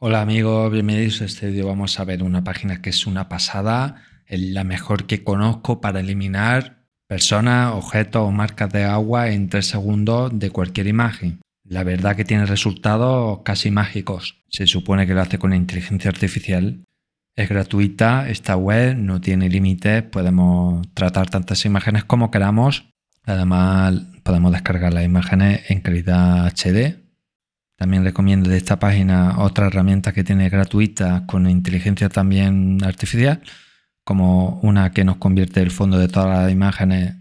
Hola amigos, bienvenidos a este vídeo. Vamos a ver una página que es una pasada, la mejor que conozco para eliminar personas, objetos o marcas de agua en 3 segundos de cualquier imagen. La verdad que tiene resultados casi mágicos. Se supone que lo hace con inteligencia artificial. Es gratuita, esta web no tiene límites, podemos tratar tantas imágenes como queramos. Además podemos descargar las imágenes en calidad HD también recomiendo de esta página otra herramienta que tiene gratuita con inteligencia también artificial, como una que nos convierte el fondo de todas las imágenes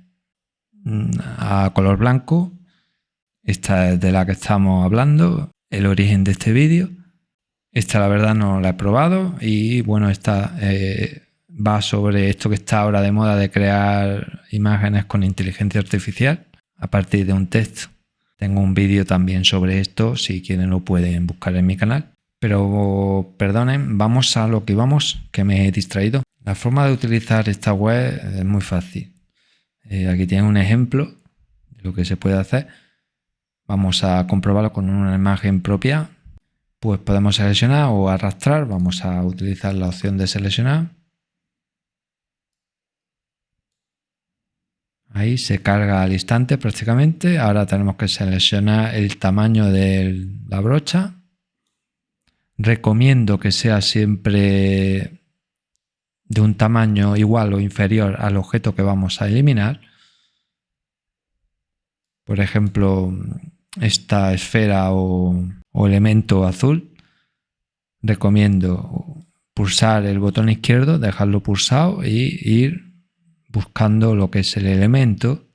mm, a color blanco. Esta es de la que estamos hablando, el origen de este vídeo. Esta la verdad no la he probado y bueno, esta eh, va sobre esto que está ahora de moda de crear imágenes con inteligencia artificial a partir de un texto. Tengo un vídeo también sobre esto, si quieren lo pueden buscar en mi canal. Pero perdonen, vamos a lo que vamos, que me he distraído. La forma de utilizar esta web es muy fácil. Eh, aquí tienen un ejemplo de lo que se puede hacer. Vamos a comprobarlo con una imagen propia. Pues podemos seleccionar o arrastrar. Vamos a utilizar la opción de seleccionar. Ahí se carga al instante prácticamente. Ahora tenemos que seleccionar el tamaño de la brocha. Recomiendo que sea siempre de un tamaño igual o inferior al objeto que vamos a eliminar. Por ejemplo, esta esfera o, elemento azul. Recomiendo pulsar el botón izquierdo, dejarlo pulsado y ir buscando lo que es el elemento,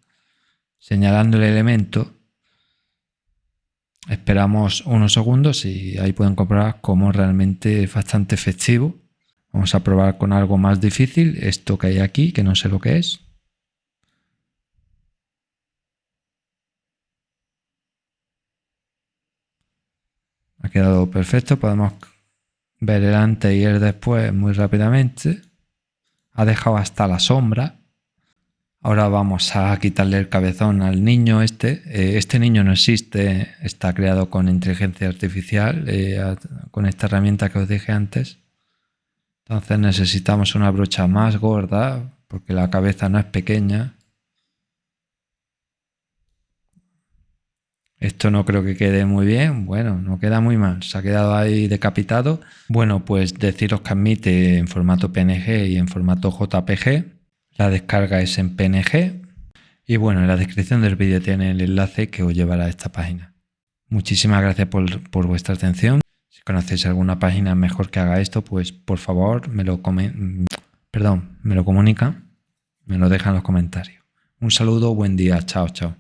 señalando el elemento, esperamos unos segundos y ahí pueden comprobar cómo realmente es bastante efectivo. Vamos a probar con algo más difícil, esto que hay aquí, que no sé lo que es. Ha quedado perfecto, podemos ver el antes y el después muy rápidamente. Ha dejado hasta la sombra. Ahora vamos a quitarle el cabezón al niño este. Eh, este niño no existe, está creado con inteligencia artificial, eh, con esta herramienta que os dije antes. Entonces necesitamos una brocha más gorda, porque la cabeza no es pequeña. Esto no creo que quede muy bien, bueno, no queda muy mal, se ha quedado ahí decapitado. Bueno, pues deciros que admite en formato PNG y en formato JPG. La descarga es en PNG y bueno, en la descripción del vídeo tiene el enlace que os llevará a esta página. Muchísimas gracias por, vuestra atención. Si conocéis alguna página mejor que haga esto, pues por favor me lo, perdón, me lo comunica, me lo deja en los comentarios. Un saludo, buen día, chao, chao.